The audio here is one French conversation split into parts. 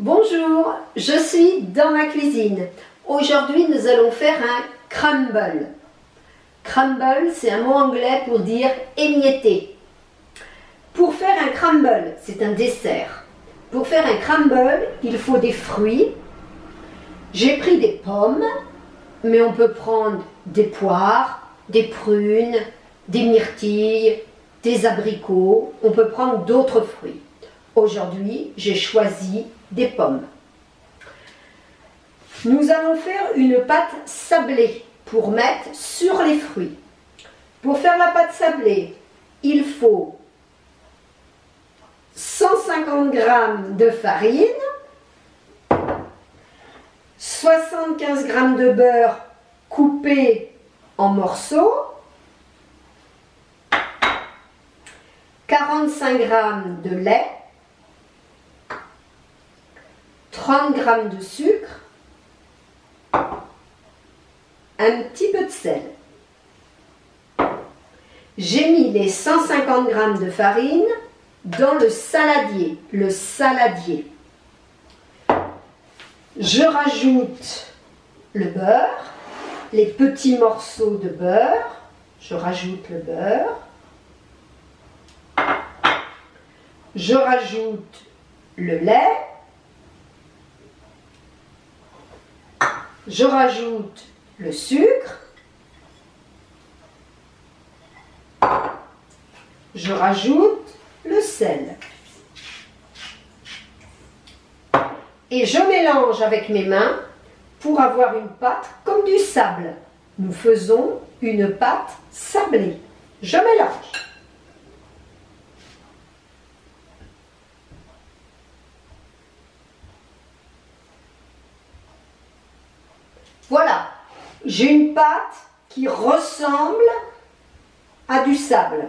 Bonjour, je suis dans ma cuisine. Aujourd'hui, nous allons faire un crumble. Crumble, c'est un mot anglais pour dire émietté. Pour faire un crumble, c'est un dessert. Pour faire un crumble, il faut des fruits. J'ai pris des pommes, mais on peut prendre des poires, des prunes, des myrtilles, des abricots. On peut prendre d'autres fruits. Aujourd'hui, j'ai choisi des pommes. Nous allons faire une pâte sablée pour mettre sur les fruits. Pour faire la pâte sablée, il faut 150 g de farine, 75 g de beurre coupé en morceaux, 45 g de lait, 30 g de sucre, un petit peu de sel. J'ai mis les 150 g de farine dans le saladier, le saladier. Je rajoute le beurre, les petits morceaux de beurre, je rajoute le beurre, je rajoute le lait, je rajoute le sucre, je rajoute le sel. Et je mélange avec mes mains pour avoir une pâte comme du sable. Nous faisons une pâte sablée. Je mélange. Voilà, j'ai une pâte qui ressemble à du sable.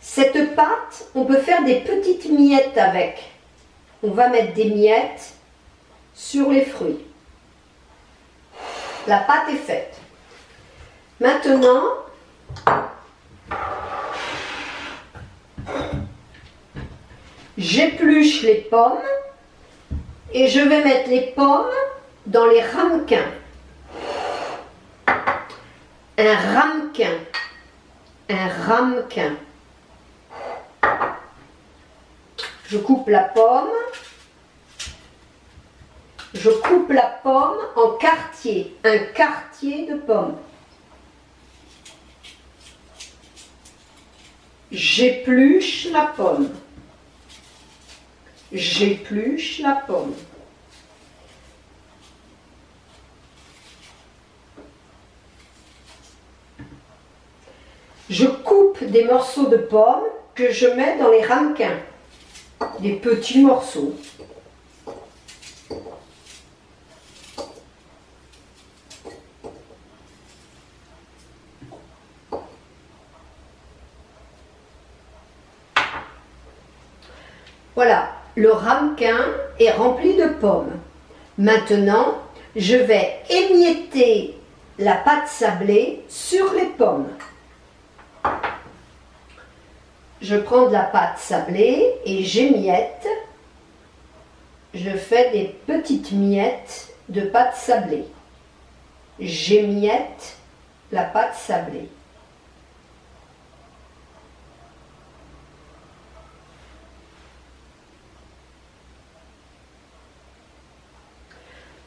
Cette pâte, on peut faire des petites miettes avec. On va mettre des miettes sur les fruits. La pâte est faite. Maintenant, j'épluche les pommes et je vais mettre les pommes dans les ramequins. Un ramequin. Un ramequin. Je coupe la pomme. Je coupe la pomme en quartier. Un quartier de pomme. J'épluche la pomme. J'épluche la pomme. Je coupe des morceaux de pommes que je mets dans les ramequins, des petits morceaux. Voilà, le ramequin est rempli de pommes. Maintenant, je vais émietter la pâte sablée sur les pommes. Je prends de la pâte sablée et j'émiette. Je fais des petites miettes de pâte sablée. J'émiette la pâte sablée.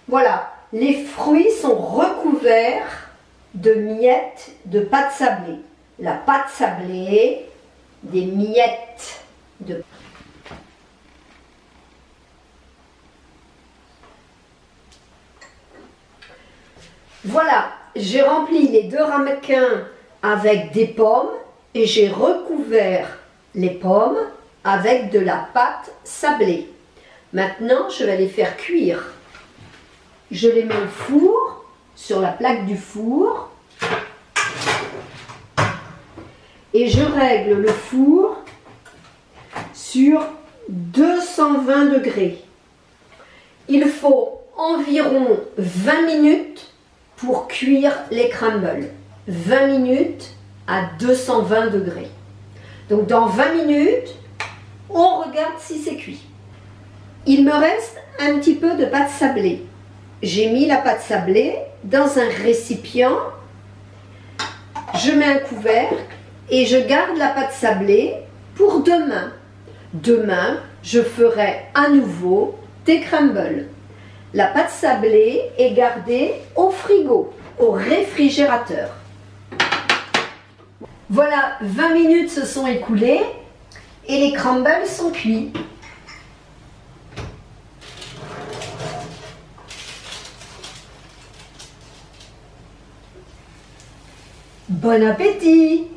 Voilà, les fruits sont recouverts de miettes de pâte sablée. La pâte sablée, des miettes de Voilà, j'ai rempli les deux ramequins avec des pommes et j'ai recouvert les pommes avec de la pâte sablée. Maintenant, je vais les faire cuire. Je les mets au four, sur la plaque du four et je règle le four sur 220 degrés. Il faut environ 20 minutes pour cuire les crumbles. 20 minutes à 220 degrés. Donc dans 20 minutes, on regarde si c'est cuit. Il me reste un petit peu de pâte sablée. J'ai mis la pâte sablée dans un récipient. Je mets un couvercle et je garde la pâte sablée pour demain. Demain, je ferai à nouveau des crumbles. La pâte sablée est gardée au frigo, au réfrigérateur. Voilà, 20 minutes se sont écoulées et les crumbles sont cuits. Bon appétit